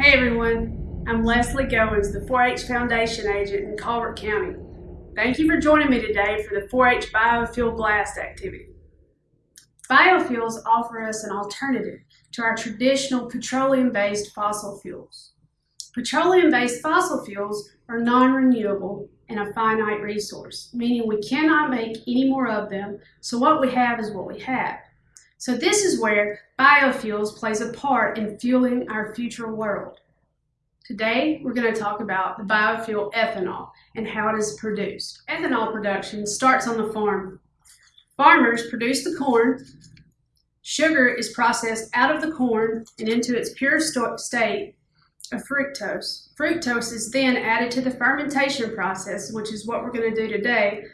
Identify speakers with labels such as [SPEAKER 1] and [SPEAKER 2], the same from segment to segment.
[SPEAKER 1] Hey everyone, I'm Leslie Goins, the 4-H Foundation agent in Colbert County. Thank you for joining me today for the 4-H Biofuel Blast activity. Biofuels offer us an alternative to our traditional petroleum-based fossil fuels. Petroleum-based fossil fuels are non-renewable and a finite resource, meaning we cannot make any more of them, so what we have is what we have. So this is where biofuels plays a part in fueling our future world. Today, we're going to talk about the biofuel ethanol and how it is produced. Ethanol production starts on the farm. Farmers produce the corn, sugar is processed out of the corn and into its pure state of fructose. Fructose is then added to the fermentation process, which is what we're going to do today.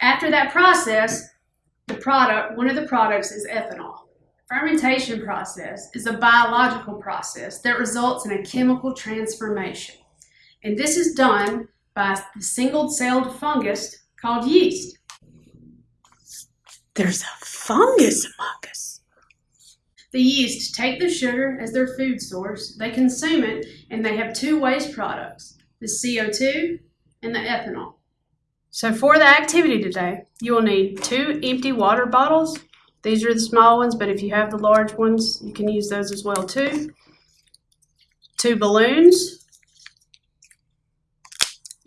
[SPEAKER 1] After that process, product, one of the products is ethanol. Fermentation process is a biological process that results in a chemical transformation. And this is done by the single-celled fungus called yeast.
[SPEAKER 2] There's a fungus among us.
[SPEAKER 1] The yeast take the sugar as their food source, they consume it, and they have two waste products, the CO2 and the ethanol. So for the activity today, you will need two empty water bottles these are the small ones, but if you have the large ones, you can use those as well too. Two balloons,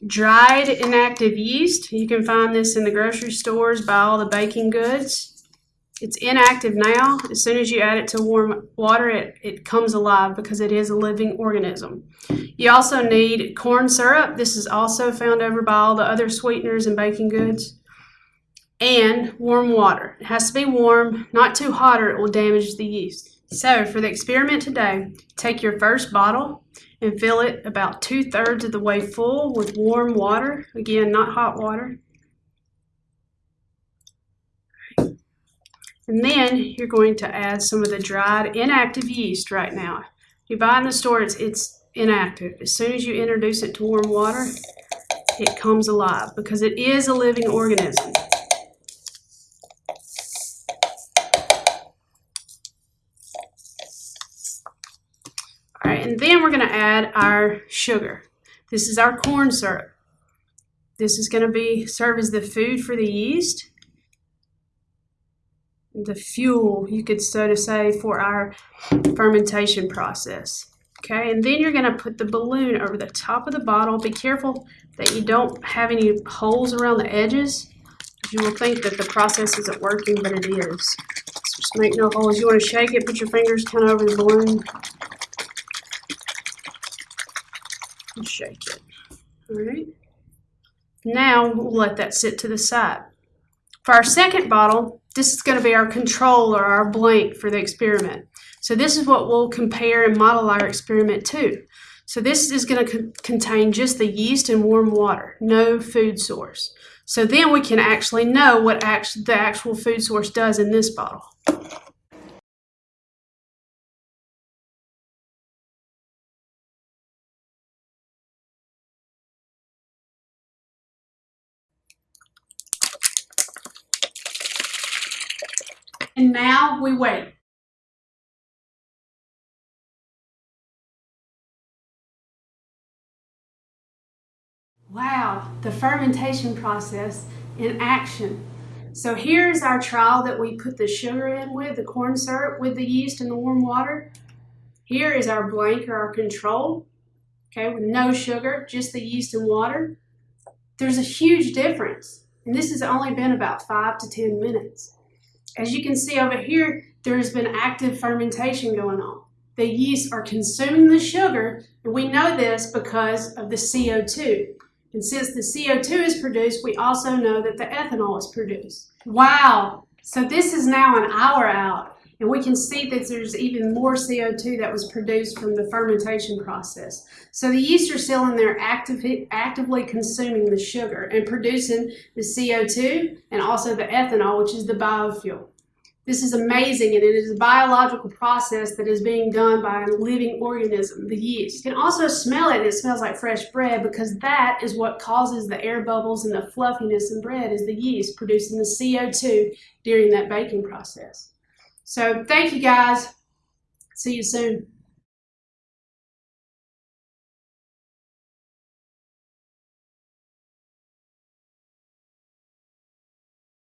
[SPEAKER 1] dried inactive yeast. You can find this in the grocery stores by all the baking goods. It's inactive now. As soon as you add it to warm water, it, it comes alive because it is a living organism. You also need corn syrup. This is also found over by all the other sweeteners and baking goods and warm water. It has to be warm, not too hot or it will damage the yeast. So for the experiment today, take your first bottle and fill it about two thirds of the way full with warm water. Again, not hot water. And then you're going to add some of the dried inactive yeast right now. You buy in the store, it's, it's inactive. As soon as you introduce it to warm water, it comes alive because it is a living organism. All right, and then we're going to add our sugar. This is our corn syrup. This is going to be serve as the food for the yeast, the fuel, you could so to say, for our fermentation process. Okay, and then you're going to put the balloon over the top of the bottle. Be careful that you don't have any holes around the edges. You will think that the process isn't working, but it is. So just make no holes. You want to shake it, put your fingers kind of over the balloon. and shake it. All right. Now we'll let that sit to the side. For our second bottle, this is going to be our control or our blank for the experiment. So this is what we'll compare and model our experiment to. So this is going to co contain just the yeast and warm water, no food source. So then we can actually know what act the actual food source does in this bottle. And now we wait. Wow, the fermentation process in action. So here's our trial that we put the sugar in with, the corn syrup with the yeast and the warm water. Here is our blank or our control, okay, with no sugar, just the yeast and water. There's a huge difference, and this has only been about five to 10 minutes. As you can see over here, there's been active fermentation going on. The yeast are consuming the sugar, and we know this because of the CO2. And since the CO2 is produced, we also know that the ethanol is produced. Wow! So this is now an hour out, and we can see that there's even more CO2 that was produced from the fermentation process. So the yeast are still in there active, actively consuming the sugar and producing the CO2 and also the ethanol, which is the biofuel. This is amazing, and it is a biological process that is being done by a living organism, the yeast. You can also smell it, it smells like fresh bread because that is what causes the air bubbles and the fluffiness in bread is the yeast producing the CO2 during that baking process. So thank you guys. See you soon.